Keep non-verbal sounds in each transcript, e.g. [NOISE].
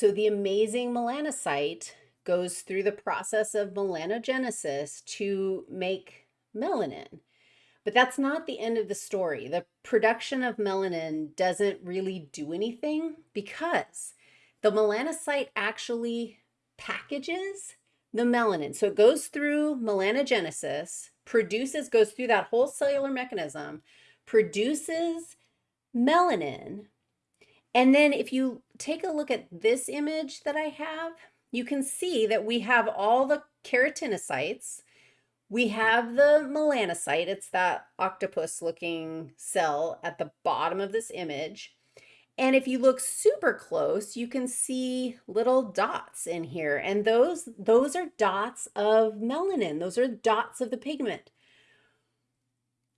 So the amazing melanocyte goes through the process of melanogenesis to make melanin. But that's not the end of the story. The production of melanin doesn't really do anything because the melanocyte actually packages the melanin. So it goes through melanogenesis, produces, goes through that whole cellular mechanism, produces melanin. And then if you take a look at this image that I have, you can see that we have all the keratinocytes. We have the melanocyte. It's that octopus looking cell at the bottom of this image. And if you look super close, you can see little dots in here. And those, those are dots of melanin. Those are dots of the pigment.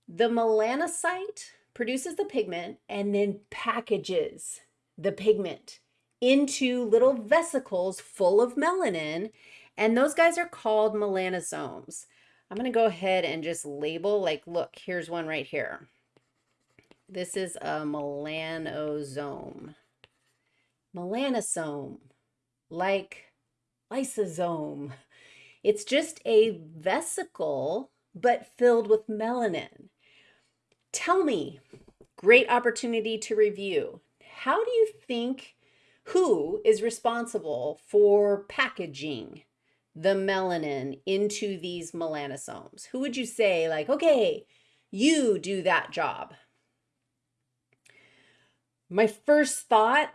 The melanocyte produces the pigment and then packages the pigment into little vesicles full of melanin. And those guys are called melanosomes. I'm going to go ahead and just label like, look, here's one right here. This is a melanosome. Melanosome, like lysosome. It's just a vesicle, but filled with melanin. Tell me, great opportunity to review. How do you think, who is responsible for packaging the melanin into these melanosomes? Who would you say like, okay, you do that job? My first thought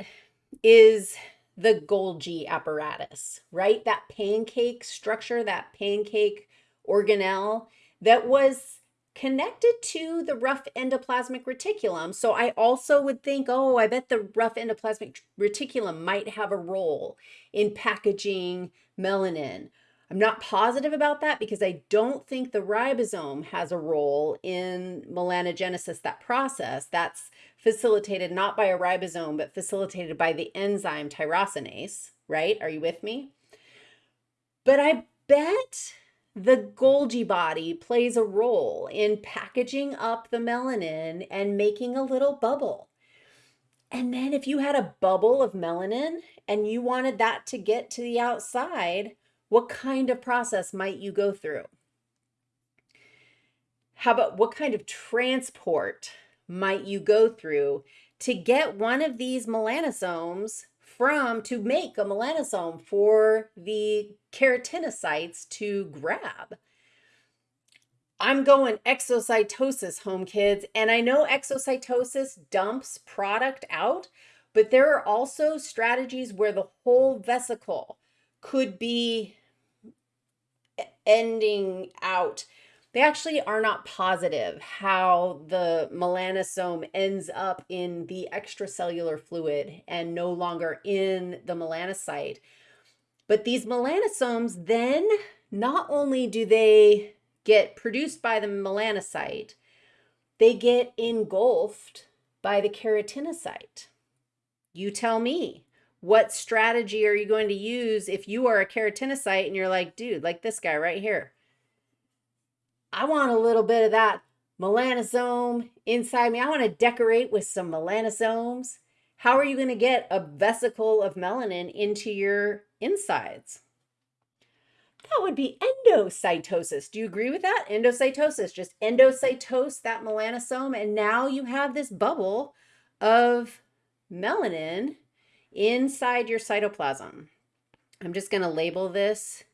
is the Golgi apparatus, right? That pancake structure, that pancake organelle that was connected to the rough endoplasmic reticulum. So I also would think, oh, I bet the rough endoplasmic reticulum might have a role in packaging melanin. I'm not positive about that because I don't think the ribosome has a role in melanogenesis, that process that's facilitated not by a ribosome, but facilitated by the enzyme tyrosinase, right? Are you with me? But I bet the Golgi body plays a role in packaging up the melanin and making a little bubble. And then if you had a bubble of melanin and you wanted that to get to the outside, what kind of process might you go through? How about what kind of transport might you go through to get one of these melanosomes from to make a melanosome for the keratinocytes to grab? I'm going exocytosis, home kids, and I know exocytosis dumps product out, but there are also strategies where the whole vesicle could be ending out. They actually are not positive how the melanosome ends up in the extracellular fluid and no longer in the melanocyte. But these melanosomes then, not only do they get produced by the melanocyte, they get engulfed by the keratinocyte. You tell me what strategy are you going to use if you are a keratinocyte and you're like, dude, like this guy right here. I want a little bit of that melanosome inside me. I want to decorate with some melanosomes. How are you going to get a vesicle of melanin into your insides? That would be endocytosis. Do you agree with that? Endocytosis, just endocytose that melanosome, and now you have this bubble of melanin inside your cytoplasm. I'm just going to label this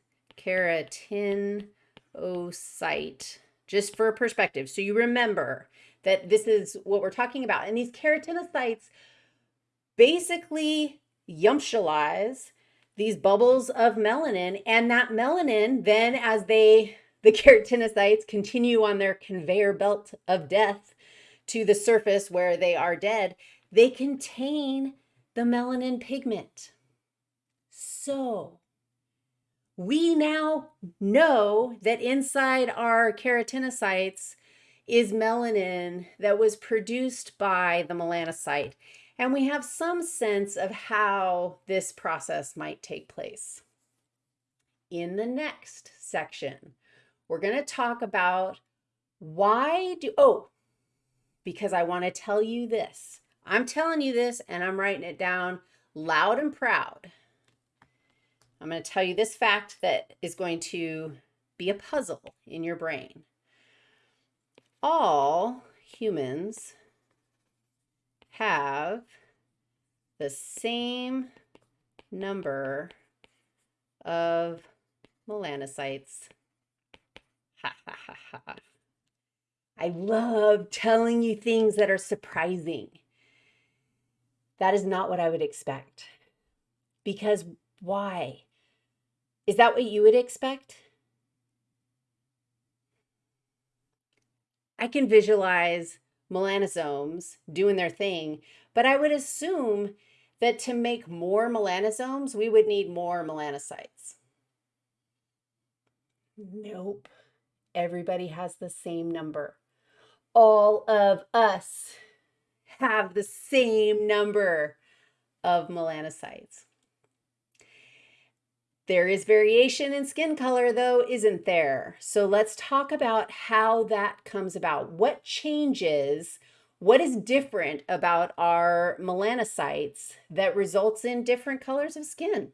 keratinocyte just for perspective. So you remember that this is what we're talking about. And these keratinocytes basically yumptialize these bubbles of melanin and that melanin then as they the [LAUGHS] keratinocytes continue on their conveyor belt of death to the surface where they are dead, they contain the melanin pigment. So we now know that inside our keratinocytes is melanin that was produced by the melanocyte. And we have some sense of how this process might take place. In the next section, we're going to talk about why do, oh, because I want to tell you this. I'm telling you this and I'm writing it down loud and proud I'm going to tell you this fact that is going to be a puzzle in your brain. All humans have the same number of melanocytes. Ha ha ha ha. I love telling you things that are surprising. That is not what I would expect. Because why? Is that what you would expect? I can visualize melanosomes doing their thing, but I would assume that to make more melanosomes, we would need more melanocytes. Nope. Everybody has the same number. All of us have the same number of melanocytes. There is variation in skin color, though, isn't there? So let's talk about how that comes about. What changes, what is different about our melanocytes that results in different colors of skin?